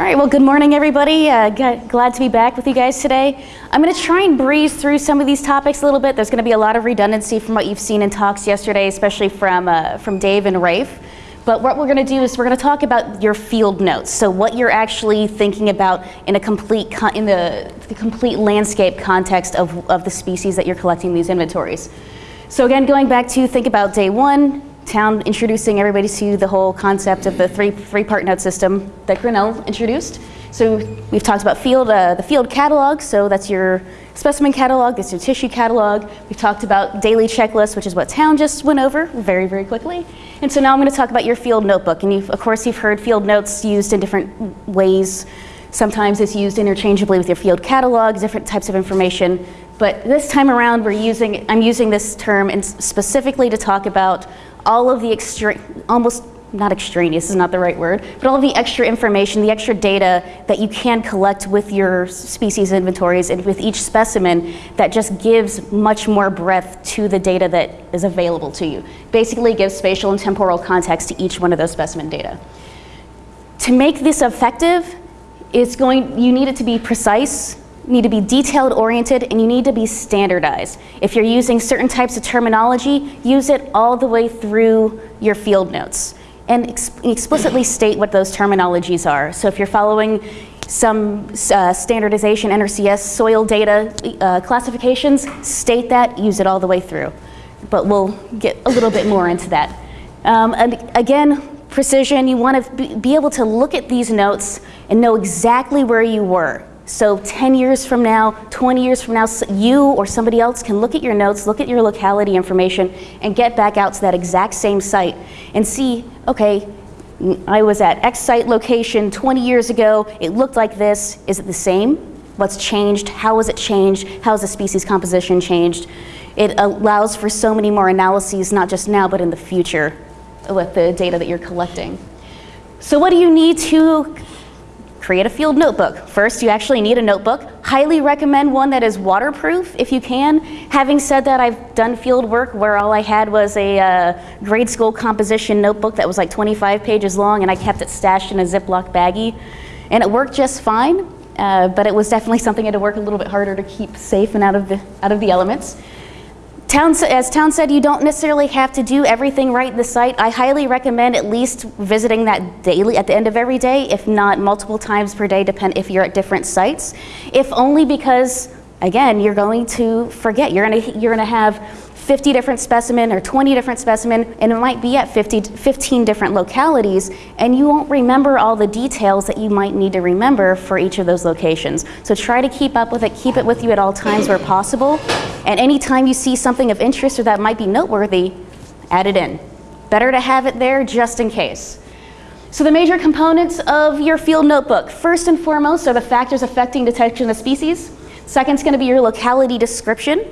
All right, well, good morning, everybody. Uh, glad to be back with you guys today. I'm going to try and breeze through some of these topics a little bit. There's going to be a lot of redundancy from what you've seen in talks yesterday, especially from, uh, from Dave and Rafe. But what we're going to do is we're going to talk about your field notes. So what you're actually thinking about in a complete in the, the complete landscape context of, of the species that you're collecting these inventories. So again, going back to think about day one, town introducing everybody to the whole concept of the three, three-part note system that Grinnell introduced. So we've talked about field, uh, the field catalog, so that's your specimen catalog, that's your tissue catalog. We've talked about daily checklists, which is what town just went over very, very quickly. And so now I'm gonna talk about your field notebook. And of course you've heard field notes used in different ways. Sometimes it's used interchangeably with your field catalog, different types of information. But this time around, we're using, I'm using this term specifically to talk about all of the extra, almost not extraneous is not the right word, but all of the extra information, the extra data that you can collect with your species inventories and with each specimen that just gives much more breadth to the data that is available to you. Basically gives spatial and temporal context to each one of those specimen data. To make this effective, it's going, you need it to be precise, need to be detailed oriented and you need to be standardized. If you're using certain types of terminology, use it all the way through your field notes and ex explicitly state what those terminologies are. So if you're following some uh, standardization NRCS soil data uh, classifications, state that, use it all the way through. But we'll get a little bit more into that. Um, and again, precision, you want to be able to look at these notes and know exactly where you were. So 10 years from now, 20 years from now, you or somebody else can look at your notes, look at your locality information, and get back out to that exact same site and see, okay, I was at X site location 20 years ago, it looked like this, is it the same? What's changed? How has it changed? How has the species composition changed? It allows for so many more analyses, not just now, but in the future with the data that you're collecting. So what do you need to create a field notebook. First, you actually need a notebook. Highly recommend one that is waterproof if you can. Having said that, I've done field work where all I had was a uh, grade school composition notebook that was like 25 pages long and I kept it stashed in a Ziploc baggie. And it worked just fine, uh, but it was definitely something I had to work a little bit harder to keep safe and out of the, out of the elements. Town, as Town said, you don't necessarily have to do everything right in the site. I highly recommend at least visiting that daily at the end of every day, if not multiple times per day, depend if you're at different sites. If only because, again, you're going to forget. You're gonna, you're gonna have 50 different specimen or 20 different specimen and it might be at 50, 15 different localities and you won't remember all the details that you might need to remember for each of those locations. So try to keep up with it, keep it with you at all times where possible and anytime you see something of interest or that might be noteworthy, add it in. Better to have it there just in case. So the major components of your field notebook, first and foremost are the factors affecting detection of species. Second is going to be your locality description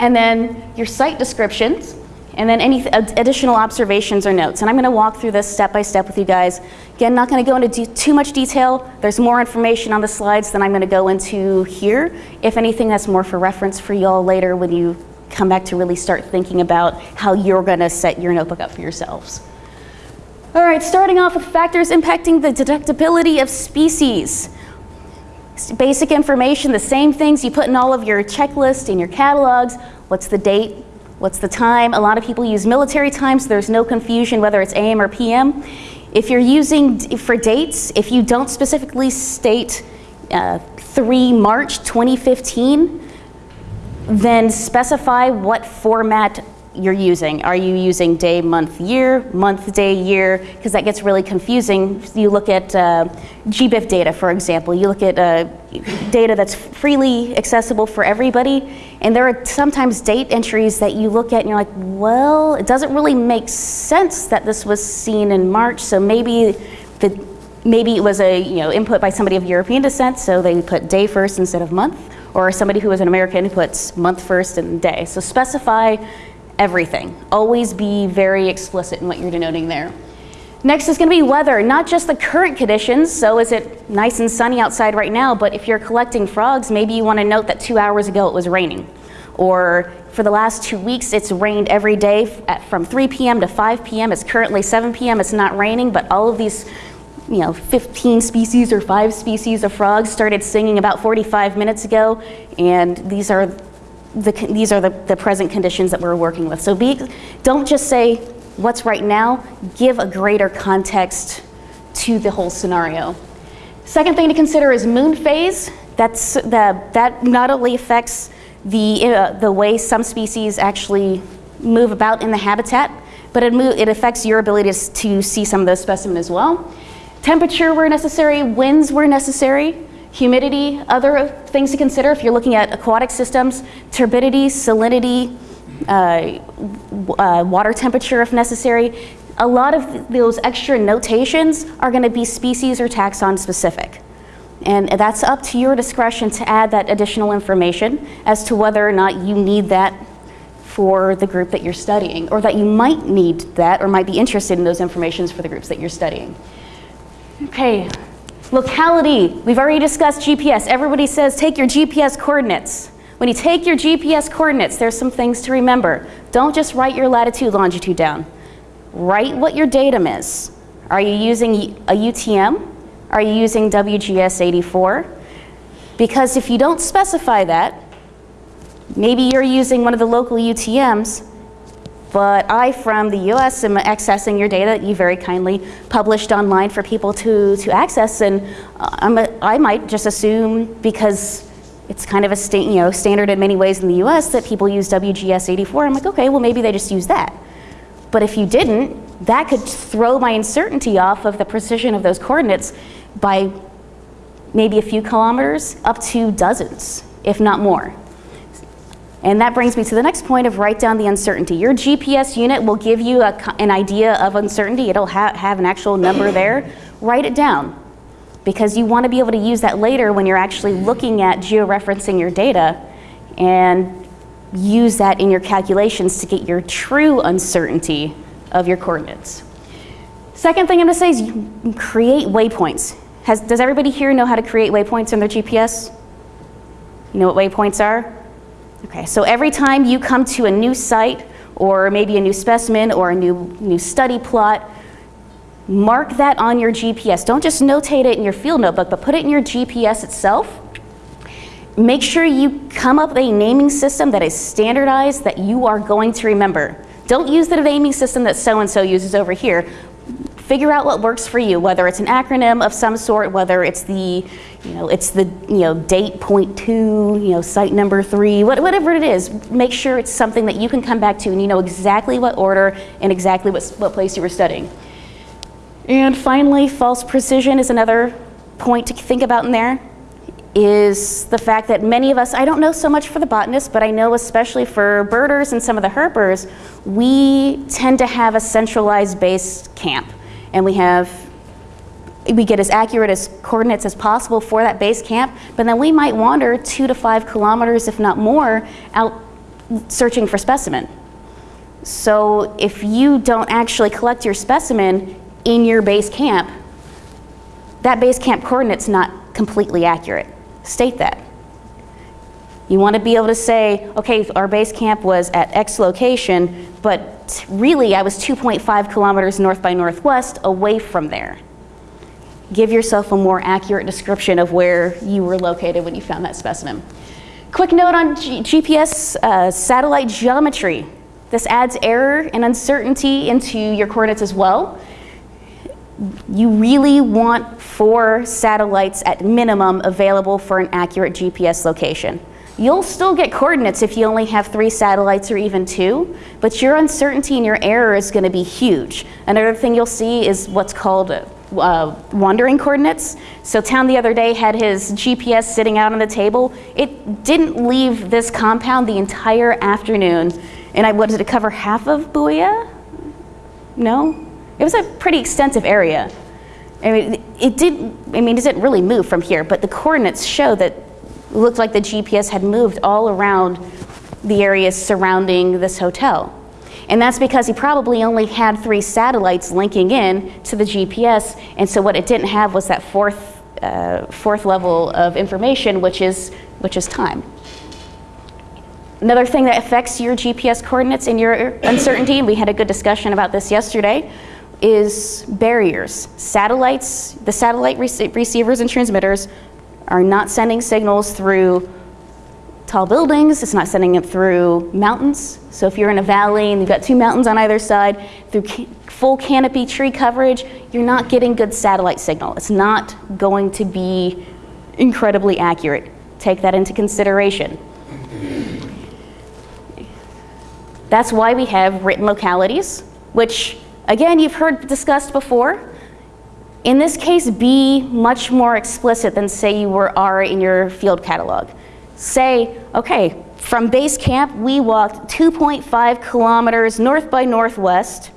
and then your site descriptions, and then any additional observations or notes. And I'm gonna walk through this step by step with you guys. Again, not gonna go into too much detail. There's more information on the slides than I'm gonna go into here. If anything, that's more for reference for y'all later when you come back to really start thinking about how you're gonna set your notebook up for yourselves. All right, starting off with factors impacting the detectability of species basic information, the same things you put in all of your checklists and your catalogs. What's the date? What's the time? A lot of people use military time, so there's no confusion whether it's AM or PM. If you're using for dates, if you don't specifically state uh, 3 March 2015, then specify what format you're using. Are you using day, month, year, month, day, year? Because that gets really confusing. You look at uh, GBIF data, for example. You look at uh, data that's freely accessible for everybody, and there are sometimes date entries that you look at and you're like, well, it doesn't really make sense that this was seen in March, so maybe the maybe it was a you know input by somebody of European descent, so they put day first instead of month, or somebody who was an American who puts month first and day. So specify everything. Always be very explicit in what you're denoting there. Next is going to be weather, not just the current conditions, so is it nice and sunny outside right now, but if you're collecting frogs, maybe you want to note that two hours ago it was raining. Or for the last two weeks, it's rained every day at, from 3 p.m. to 5 p.m. It's currently 7 p.m. It's not raining, but all of these you know, 15 species or five species of frogs started singing about 45 minutes ago, and these are the, these are the, the present conditions that we're working with. So be, don't just say what's right now, give a greater context to the whole scenario. Second thing to consider is moon phase. That's the, that not only affects the, uh, the way some species actually move about in the habitat, but it, it affects your ability to, to see some of those specimens as well. Temperature where necessary, winds where necessary, humidity, other things to consider if you're looking at aquatic systems, turbidity, salinity, uh, uh, water temperature if necessary. A lot of those extra notations are going to be species or taxon specific. And that's up to your discretion to add that additional information as to whether or not you need that for the group that you're studying, or that you might need that or might be interested in those informations for the groups that you're studying. Okay, locality. We've already discussed GPS. Everybody says take your GPS coordinates. When you take your GPS coordinates, there's some things to remember. Don't just write your latitude, longitude down. Write what your datum is. Are you using a UTM? Are you using WGS 84? Because if you don't specify that, maybe you're using one of the local UTMs, but I, from the US, am accessing your data that you very kindly published online for people to, to access, and uh, I'm a, I might just assume because it's kind of a you know, standard in many ways in the US that people use WGS 84. I'm like, okay, well maybe they just use that. But if you didn't, that could throw my uncertainty off of the precision of those coordinates by maybe a few kilometers up to dozens, if not more. And that brings me to the next point of write down the uncertainty. Your GPS unit will give you a, an idea of uncertainty. It'll ha have an actual number there. Write it down because you want to be able to use that later when you're actually looking at georeferencing your data and use that in your calculations to get your true uncertainty of your coordinates. Second thing I'm going to say is create waypoints. Has, does everybody here know how to create waypoints in their GPS? You know what waypoints are? Okay, so every time you come to a new site or maybe a new specimen or a new, new study plot, mark that on your GPS. Don't just notate it in your field notebook, but put it in your GPS itself. Make sure you come up with a naming system that is standardized that you are going to remember. Don't use the naming system that so-and-so uses over here. Figure out what works for you, whether it's an acronym of some sort, whether it's the, you know, it's the, you know, date point two, you know, site number three, whatever it is. Make sure it's something that you can come back to and you know exactly what order and exactly what, what place you were studying. And finally, false precision is another point to think about in there is the fact that many of us, I don't know so much for the botanists, but I know especially for birders and some of the herpers, we tend to have a centralized base camp and we have we get as accurate as coordinates as possible for that base camp, but then we might wander two to five kilometers, if not more, out searching for specimen. So if you don't actually collect your specimen in your base camp, that base camp coordinate's not completely accurate. State that. You want to be able to say, okay, our base camp was at X location, but really I was 2.5 kilometers north by northwest away from there. Give yourself a more accurate description of where you were located when you found that specimen. Quick note on G GPS uh, satellite geometry. This adds error and uncertainty into your coordinates as well. You really want four satellites at minimum available for an accurate GPS location. You'll still get coordinates if you only have three satellites or even two, but your uncertainty and your error is going to be huge. Another thing you'll see is what's called uh, wandering coordinates. So Town the other day had his GPS sitting out on the table. It didn't leave this compound the entire afternoon. And I wanted to cover half of Buoya? No? It was a pretty extensive area. I mean, it didn't, I mean, it didn't really move from here, but the coordinates show that looked like the GPS had moved all around the areas surrounding this hotel. And that's because he probably only had three satellites linking in to the GPS, and so what it didn't have was that fourth, uh, fourth level of information, which is, which is time. Another thing that affects your GPS coordinates and your uncertainty, and we had a good discussion about this yesterday, is barriers. Satellites, the satellite rec- receivers and transmitters are not sending signals through tall buildings, it's not sending it through mountains. So if you're in a valley and you've got two mountains on either side, through ca- full canopy tree coverage, you're not getting good satellite signal. It's not going to be incredibly accurate. Take that into consideration. That's why we have written localities, which again you've heard discussed before. In this case, be much more explicit than say you were are in your field catalog. Say, okay, from base camp we walked 2.5 kilometers north by northwest,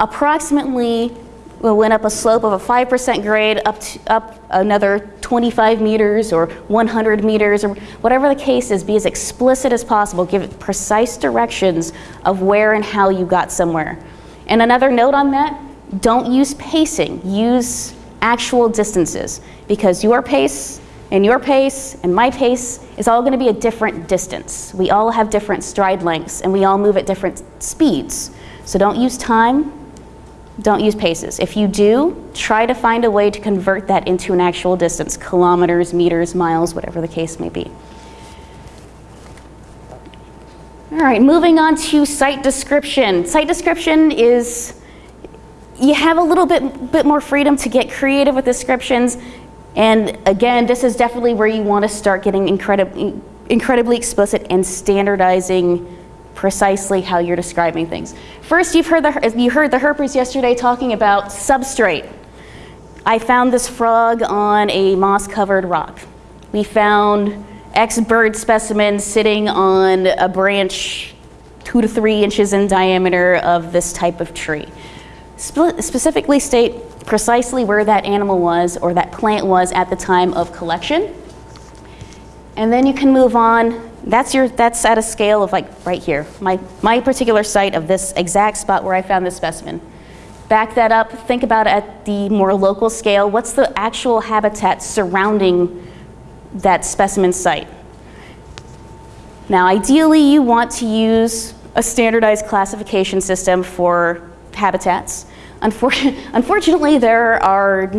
approximately we went up a slope of a 5% grade up, to, up another 25 meters or 100 meters or whatever the case is, be as explicit as possible. Give precise directions of where and how you got somewhere. And another note on that, don't use pacing, use actual distances because your pace and your pace and my pace is all going to be a different distance. We all have different stride lengths and we all move at different speeds. So don't use time, don't use paces. If you do, try to find a way to convert that into an actual distance, kilometers, meters, miles, whatever the case may be. All right, moving on to site description. Site description is, you have a little bit, bit more freedom to get creative with descriptions. And again, this is definitely where you want to start getting incredibly, incredibly explicit and standardizing precisely how you're describing things. First, you've heard the, you heard the herpers yesterday talking about substrate. I found this frog on a moss-covered rock. We found X bird specimen sitting on a branch two to three inches in diameter of this type of tree. Spe specifically state precisely where that animal was or that plant was at the time of collection. And then you can move on. That's your that's at a scale of like right here. My my particular site of this exact spot where i found this specimen. Back that up. Think about at the more local scale. What's the actual habitat surrounding that specimen site? Now ideally you want to use a standardized classification system for habitats unfortunately there are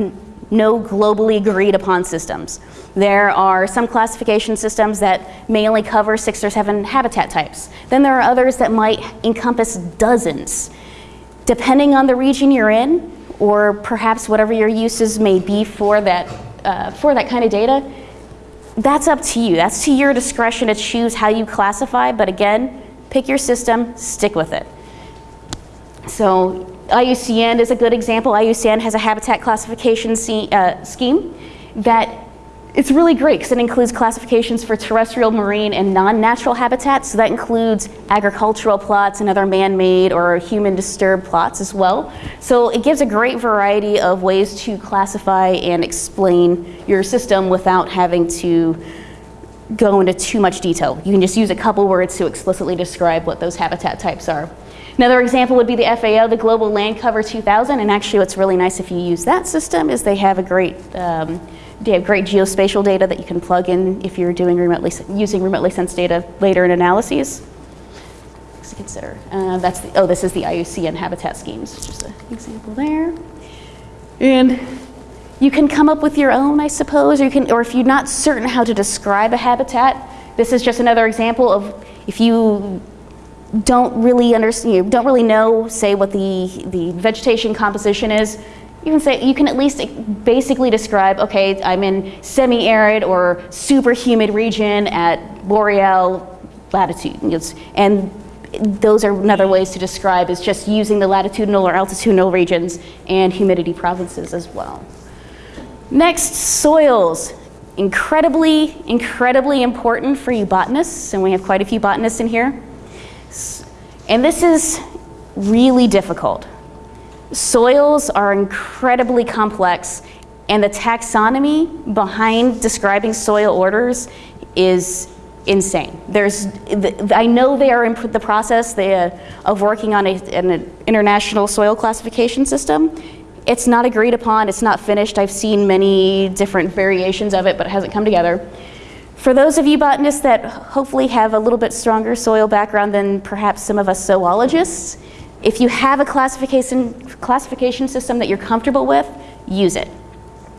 no globally agreed upon systems there are some classification systems that may only cover six or seven habitat types. Then there are others that might encompass dozens. Depending on the region you're in, or perhaps whatever your uses may be for that, uh, for that kind of data, that's up to you. That's to your discretion to choose how you classify, but again, pick your system, stick with it. So IUCN is a good example. IUCN has a habitat classification uh, scheme that it's really great because it includes classifications for terrestrial, marine, and non-natural habitats. So that includes agricultural plots and other man-made or human-disturbed plots as well. So it gives a great variety of ways to classify and explain your system without having to go into too much detail. You can just use a couple words to explicitly describe what those habitat types are. Another example would be the FAO, the Global Land Cover 2000, and actually what's really nice if you use that system is they have a great um, they have great geospatial data that you can plug in if you're doing remotely using remotely sensed data later in analyses. To consider. Uh, that's the, oh, this is the IUCN habitat schemes. Just an example there. And you can come up with your own, I suppose, or you can, or if you're not certain how to describe a habitat, this is just another example of if you don't really understand, you don't really know, say, what the, the vegetation composition is, you can say you can at least basically describe okay i'm in semi-arid or super humid region at boreal latitude and those are another ways to describe is just using the latitudinal or altitudinal regions and humidity provinces as well. Next soils. Incredibly incredibly important for you botanists and we have quite a few botanists in here and this is really difficult Soils are incredibly complex and the taxonomy behind describing soil orders is insane. There's, I know they are in the process they, uh, of working on a, an international soil classification system. It's not agreed upon, it's not finished. I've seen many different variations of it, but it hasn't come together. For those of you botanists that hopefully have a little bit stronger soil background than perhaps some of us zoologists, If you have a classification, classification system that you're comfortable with, use it.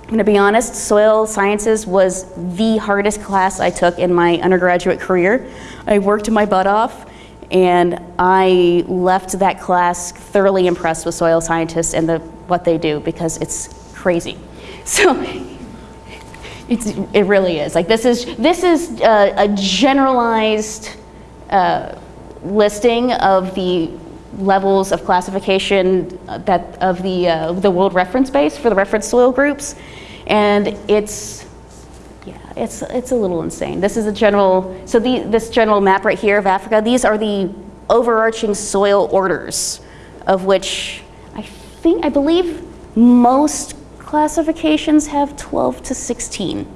I'm going to be honest, soil sciences was the hardest class I took in my undergraduate career. I worked my butt off and I left that class thoroughly impressed with soil scientists and the, what they do because it's crazy. So it's, it really is. Like this is, this is a, a generalized uh, listing of the levels of classification uh, that of the, uh, the world reference base for the reference soil groups. And it's, yeah, it's, it's a little insane. This is a general, so the, this general map right here of Africa, these are the overarching soil orders of which I think, I believe most classifications have 12 to 16.